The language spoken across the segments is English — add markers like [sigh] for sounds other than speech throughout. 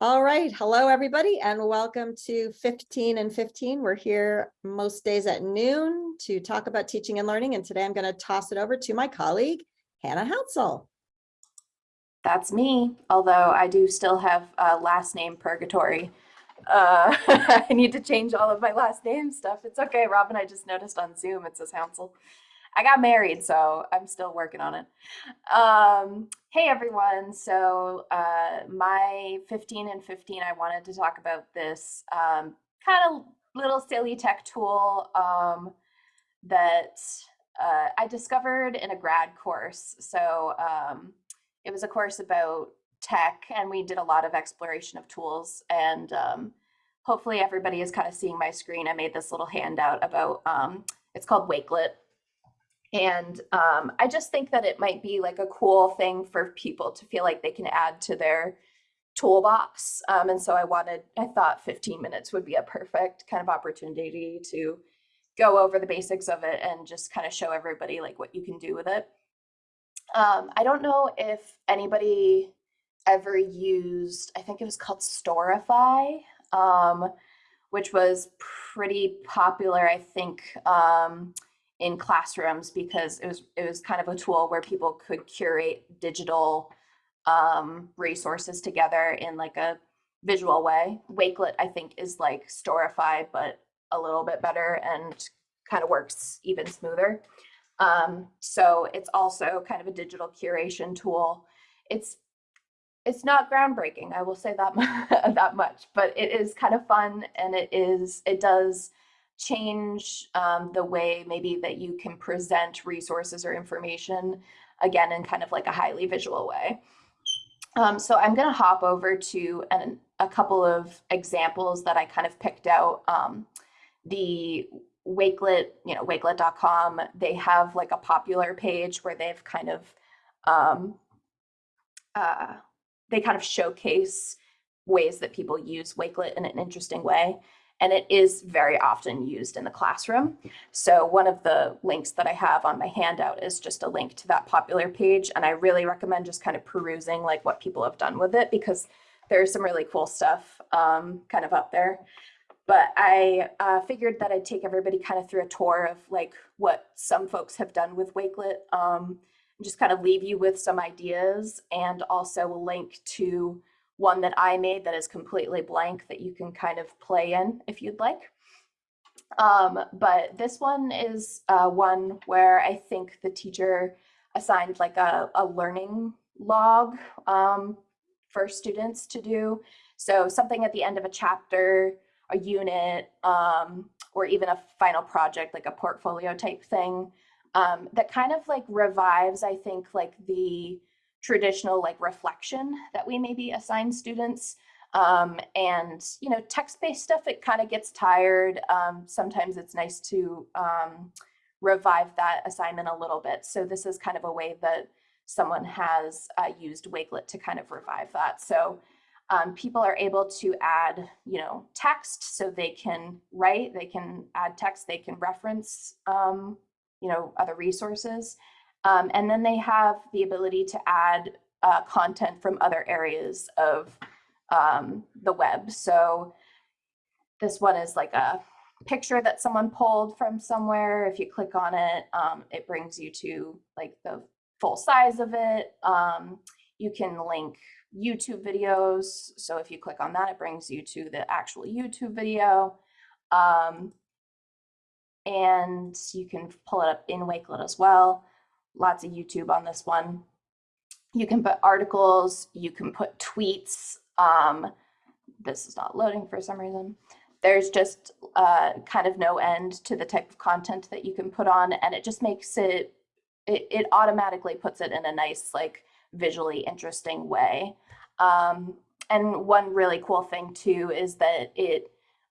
All right, hello, everybody, and welcome to 15 and 15. We're here most days at noon to talk about teaching and learning, and today I'm going to toss it over to my colleague, Hannah Houtsell. That's me, although I do still have a last name purgatory. Uh, [laughs] I need to change all of my last name stuff. It's okay, Robin. I just noticed on Zoom it says Hounsel. I got married, so I'm still working on it. Um, hey everyone, so uh, my 15 and 15, I wanted to talk about this um, kind of little silly tech tool um, that uh, I discovered in a grad course. So um, it was a course about tech and we did a lot of exploration of tools and um, hopefully everybody is kind of seeing my screen. I made this little handout about, um, it's called Wakelet and um, I just think that it might be like a cool thing for people to feel like they can add to their toolbox. Um, and so I wanted, I thought 15 minutes would be a perfect kind of opportunity to go over the basics of it and just kind of show everybody like what you can do with it. Um, I don't know if anybody ever used, I think it was called Storify, um, which was pretty popular, I think, um, in classrooms because it was it was kind of a tool where people could curate digital um, resources together in like a visual way. Wakelet, I think, is like Storify, but a little bit better and kind of works even smoother. Um, so it's also kind of a digital curation tool. It's it's not groundbreaking, I will say that [laughs] that much, but it is kind of fun and it is it does change um, the way maybe that you can present resources or information again in kind of like a highly visual way. Um, so I'm going to hop over to an, a couple of examples that I kind of picked out. Um, the Wakelet, you know, wakelet.com, they have like a popular page where they've kind of, um, uh, they kind of showcase ways that people use Wakelet in an interesting way and it is very often used in the classroom. So one of the links that I have on my handout is just a link to that popular page. And I really recommend just kind of perusing like what people have done with it because there's some really cool stuff um, kind of up there. But I uh, figured that I'd take everybody kind of through a tour of like what some folks have done with Wakelet, um, just kind of leave you with some ideas and also a link to one that I made that is completely blank that you can kind of play in if you'd like. Um, but this one is uh, one where I think the teacher assigned like a, a learning log um, for students to do. So something at the end of a chapter, a unit, um, or even a final project, like a portfolio type thing, um, that kind of like revives, I think, like the traditional like reflection that we maybe assign students. Um, and, you know, text-based stuff, it kind of gets tired. Um, sometimes it's nice to um, revive that assignment a little bit. So this is kind of a way that someone has uh, used Wakelet to kind of revive that. So um, people are able to add, you know, text so they can write, they can add text, they can reference, um, you know, other resources. Um, and then they have the ability to add uh, content from other areas of um, the web. So this one is like a picture that someone pulled from somewhere. If you click on it, um, it brings you to like the full size of it. Um, you can link YouTube videos. So if you click on that, it brings you to the actual YouTube video. Um, and you can pull it up in Wakelet as well lots of YouTube on this one. You can put articles, you can put tweets. Um, this is not loading for some reason. There's just uh, kind of no end to the type of content that you can put on and it just makes it, it, it automatically puts it in a nice, like visually interesting way. Um, and one really cool thing too is that it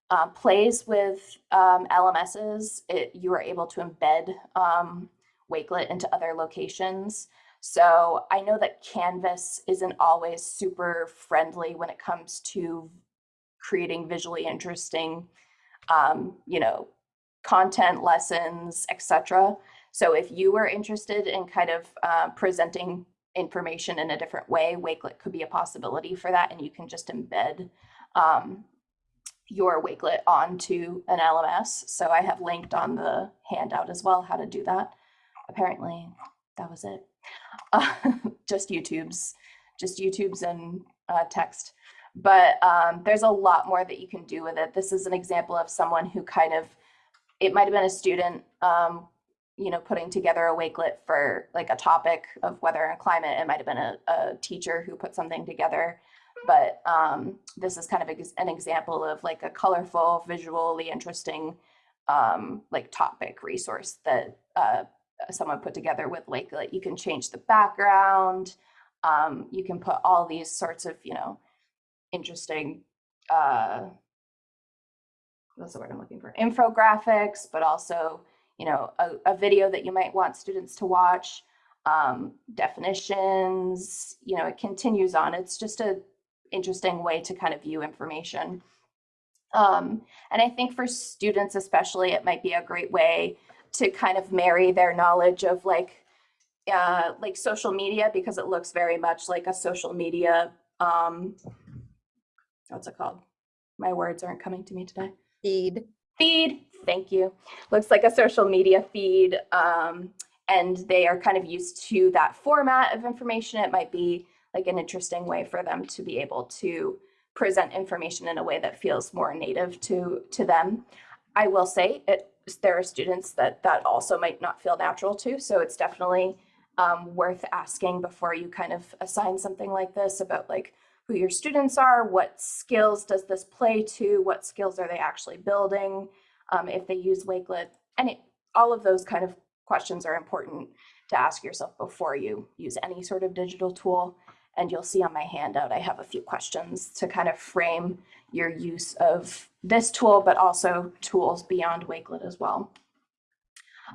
uh, plays with um, LMSs. It, you are able to embed um, Wakelet into other locations. So I know that Canvas isn't always super friendly when it comes to creating visually interesting, um, you know, content, lessons, etc. So if you were interested in kind of uh, presenting information in a different way, Wakelet could be a possibility for that. And you can just embed um, your Wakelet onto an LMS. So I have linked on the handout as well how to do that. Apparently, that was it. Uh, [laughs] just YouTube's, just YouTube's and uh, text. But um, there's a lot more that you can do with it. This is an example of someone who kind of, it might have been a student, um, you know, putting together a Wakelet for like a topic of weather and climate. It might have been a, a teacher who put something together. But um, this is kind of an example of like a colorful, visually interesting, um, like topic resource that uh, someone put together with Wakelet. You can change the background. Um, you can put all these sorts of, you know, interesting, uh, what's the word I'm looking for? Infographics, but also, you know, a, a video that you might want students to watch, um, definitions, you know, it continues on. It's just a interesting way to kind of view information. Um, and I think for students especially, it might be a great way to kind of marry their knowledge of like uh, like social media because it looks very much like a social media um, what's it called? My words aren't coming to me today. Feed. Feed, thank you. Looks like a social media feed. Um, and they are kind of used to that format of information. It might be like an interesting way for them to be able to present information in a way that feels more native to, to them. I will say it, there are students that that also might not feel natural to. So it's definitely um, worth asking before you kind of assign something like this about like who your students are, what skills does this play to, what skills are they actually building, um, if they use Wakelet, and it, all of those kind of questions are important to ask yourself before you use any sort of digital tool. And you'll see on my handout, I have a few questions to kind of frame your use of this tool, but also tools beyond Wakelet as well.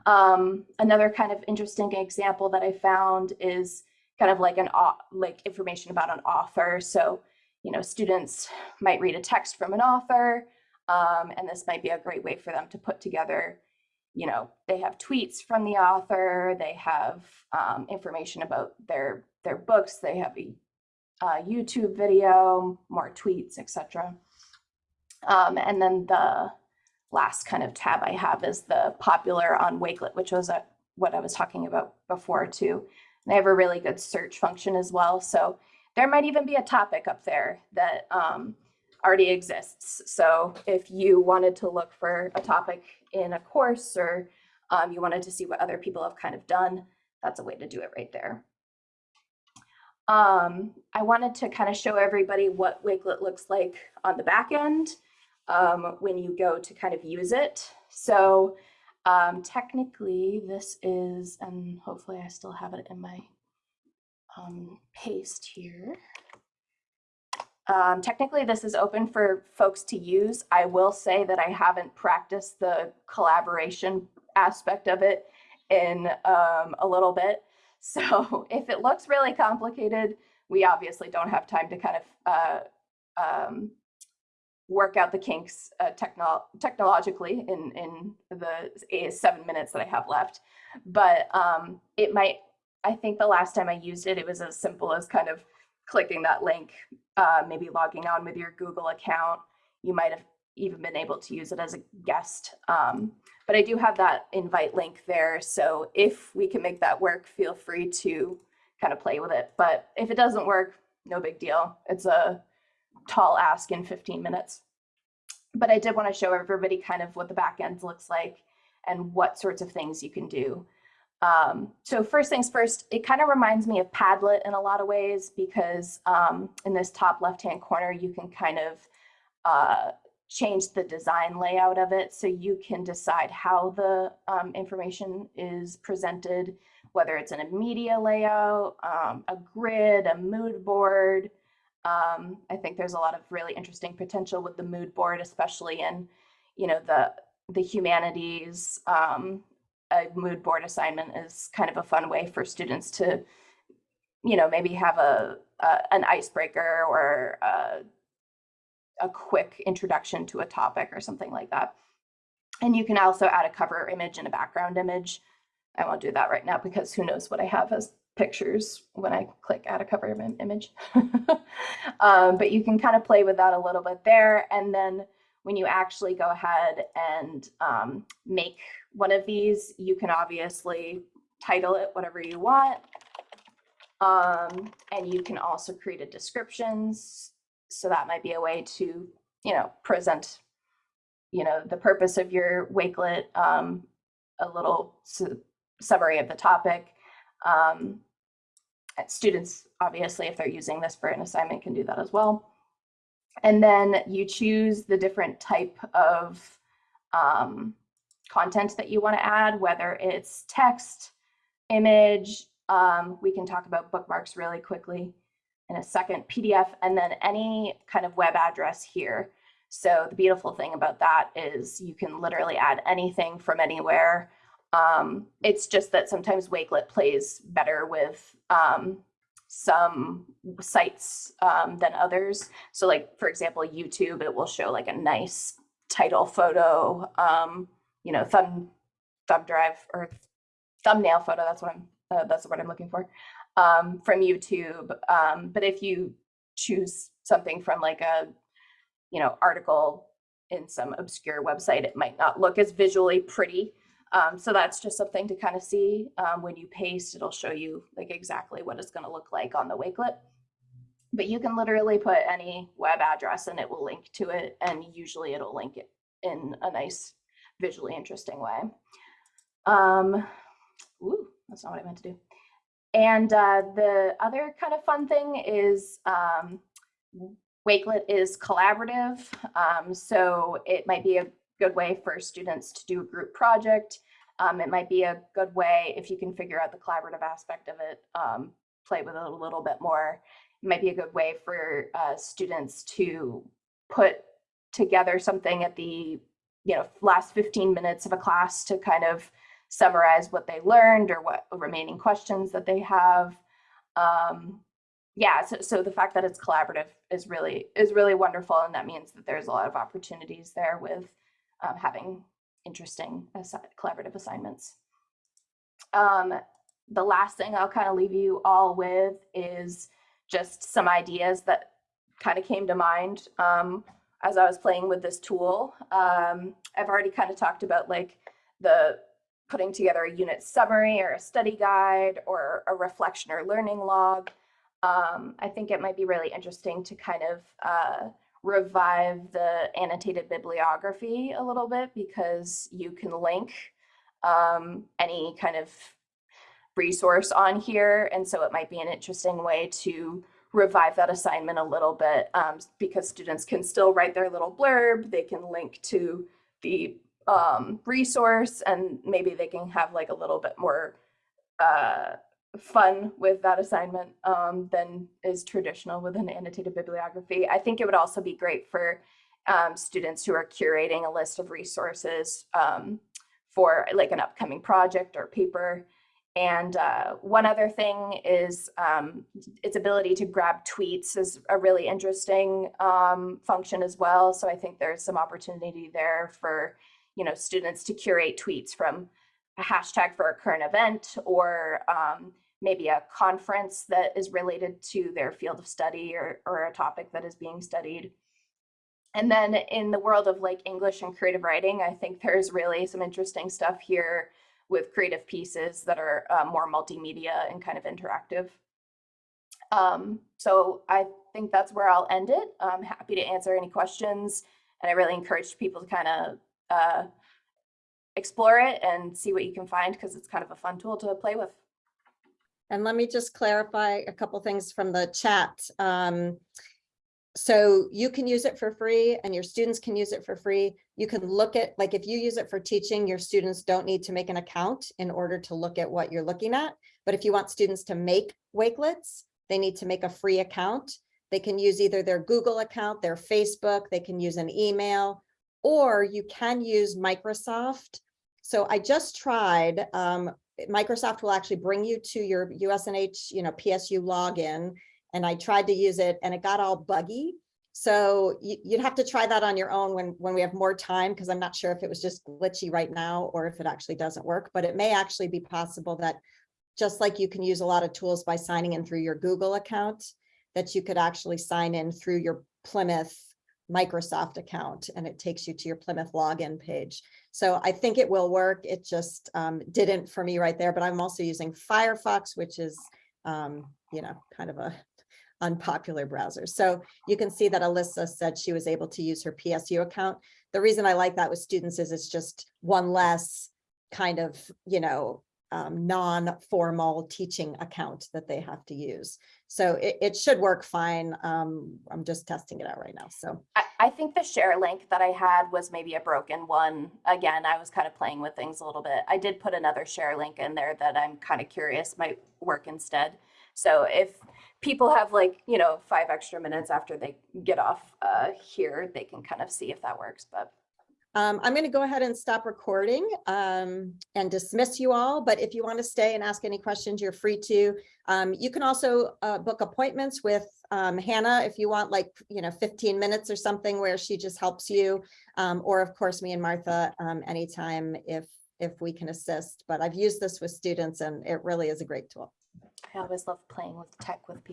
Um, another kind of interesting example that I found is kind of like an like information about an author. So, you know, students might read a text from an author, um, and this might be a great way for them to put together. You know, they have tweets from the author. They have um, information about their their books. They have a uh, YouTube video, more tweets, etc. Um, and then the last kind of tab I have is the popular on Wakelet, which was a, what I was talking about before too. They have a really good search function as well. So there might even be a topic up there that um, already exists. So if you wanted to look for a topic in a course or um, you wanted to see what other people have kind of done, that's a way to do it right there. Um, I wanted to kind of show everybody what Wakelet looks like on the back end um, when you go to kind of use it. So um, technically, this is, and hopefully I still have it in my um, paste here. Um, technically, this is open for folks to use. I will say that I haven't practiced the collaboration aspect of it in um, a little bit. So [laughs] if it looks really complicated, we obviously don't have time to kind of uh, um, work out the kinks uh, techno technologically in, in the seven minutes that I have left. But um, it might, I think the last time I used it, it was as simple as kind of clicking that link, uh, maybe logging on with your Google account. You might have even been able to use it as a guest. Um, but I do have that invite link there. So if we can make that work, feel free to kind of play with it. But if it doesn't work, no big deal. It's a tall ask in 15 minutes. But I did want to show everybody kind of what the back end looks like and what sorts of things you can do. Um, so first things first, it kind of reminds me of Padlet in a lot of ways because um, in this top left-hand corner, you can kind of uh, change the design layout of it. So you can decide how the um, information is presented, whether it's in a media layout, um, a grid, a mood board, um, I think there's a lot of really interesting potential with the mood board, especially in, you know, the the humanities. Um, a mood board assignment is kind of a fun way for students to, you know, maybe have a, a an icebreaker or a, a quick introduction to a topic or something like that. And you can also add a cover image and a background image. I won't do that right now because who knows what I have as pictures when I click add a cover im- image. [laughs] um, but you can kind of play with that a little bit there. And then when you actually go ahead and um, make one of these, you can obviously title it whatever you want. Um, and you can also create a descriptions. So that might be a way to, you know, present, you know, the purpose of your Wakelet, um, a little su- summary of the topic. Um, students, obviously, if they're using this for an assignment, can do that as well. And then you choose the different type of um, content that you want to add, whether it's text, image. Um, we can talk about bookmarks really quickly in a second, PDF, and then any kind of web address here. So the beautiful thing about that is you can literally add anything from anywhere. Um, it's just that sometimes Wakelet plays better with um, some sites um, than others. So like, for example, YouTube, it will show like a nice title photo, um, you know, thumb, thumb drive or thumbnail photo. That's what I'm, uh, that's what I'm looking for um, from YouTube. Um, but if you choose something from like a, you know, article in some obscure website, it might not look as visually pretty. Um, so that's just something to kind of see. Um, when you paste, it'll show you like exactly what it's going to look like on the Wakelet. But you can literally put any web address and it will link to it. And usually it'll link it in a nice, visually interesting way. Um, ooh, that's not what I meant to do. And uh, the other kind of fun thing is um, Wakelet is collaborative. Um, so it might be a good way for students to do a group project. Um, it might be a good way if you can figure out the collaborative aspect of it, um, play with it a little bit more. It might be a good way for uh, students to put together something at the you know last 15 minutes of a class to kind of summarize what they learned or what remaining questions that they have. Um, yeah, so, so the fact that it's collaborative is really is really wonderful, and that means that there's a lot of opportunities there with um, having interesting assi- collaborative assignments. Um, the last thing I'll kind of leave you all with is just some ideas that kind of came to mind um, as I was playing with this tool. Um, I've already kind of talked about like the putting together a unit summary or a study guide or a reflection or learning log. Um, I think it might be really interesting to kind of uh, revive the annotated bibliography a little bit because you can link um, any kind of resource on here. And so it might be an interesting way to revive that assignment a little bit um, because students can still write their little blurb. They can link to the um, resource and maybe they can have like a little bit more uh, fun with that assignment um, than is traditional with an annotated bibliography. I think it would also be great for um, students who are curating a list of resources um, for like an upcoming project or paper. And uh, one other thing is um, its ability to grab tweets is a really interesting um, function as well. So I think there's some opportunity there for you know students to curate tweets from a hashtag for a current event or um, maybe a conference that is related to their field of study or, or a topic that is being studied. And then in the world of like English and creative writing, I think there's really some interesting stuff here with creative pieces that are uh, more multimedia and kind of interactive. Um, so I think that's where I'll end it. I'm happy to answer any questions. And I really encourage people to kind of uh, explore it and see what you can find because it's kind of a fun tool to play with. And let me just clarify a couple things from the chat. Um, so you can use it for free and your students can use it for free. You can look at, like if you use it for teaching, your students don't need to make an account in order to look at what you're looking at. But if you want students to make Wakelets, they need to make a free account. They can use either their Google account, their Facebook, they can use an email, or you can use Microsoft. So I just tried, um, Microsoft will actually bring you to your USNH, you know, PSU login. And I tried to use it and it got all buggy. So you, would have to try that on your own when, when we have more time, because I'm not sure if it was just glitchy right now or if it actually doesn't work, but it may actually be possible that just like you can use a lot of tools by signing in through your Google account, that you could actually sign in through your Plymouth Microsoft account and it takes you to your Plymouth login page. So I think it will work. It just um, didn't for me right there, but I'm also using Firefox, which is, um, you know, kind of a [laughs] unpopular browser. So you can see that Alyssa said she was able to use her PSU account. The reason I like that with students is it's just one less kind of, you know, um, non-formal teaching account that they have to use. So it, it should work fine. Um, I'm just testing it out right now. So I, I think the share link that I had was maybe a broken one. Again, I was kind of playing with things a little bit. I did put another share link in there that I'm kind of curious might work instead. So if people have like, you know, five extra minutes after they get off uh, here, they can kind of see if that works. But Um, I'm going to go ahead and stop recording um, and dismiss you all, but if you want to stay and ask any questions, you're free to. Um, you can also uh, book appointments with um, Hannah if you want like, you know, 15 minutes or something where she just helps you. Um, or of course, me and Martha um, anytime if if we can assist. But I've used this with students and it really is a great tool. I always love playing with tech with people.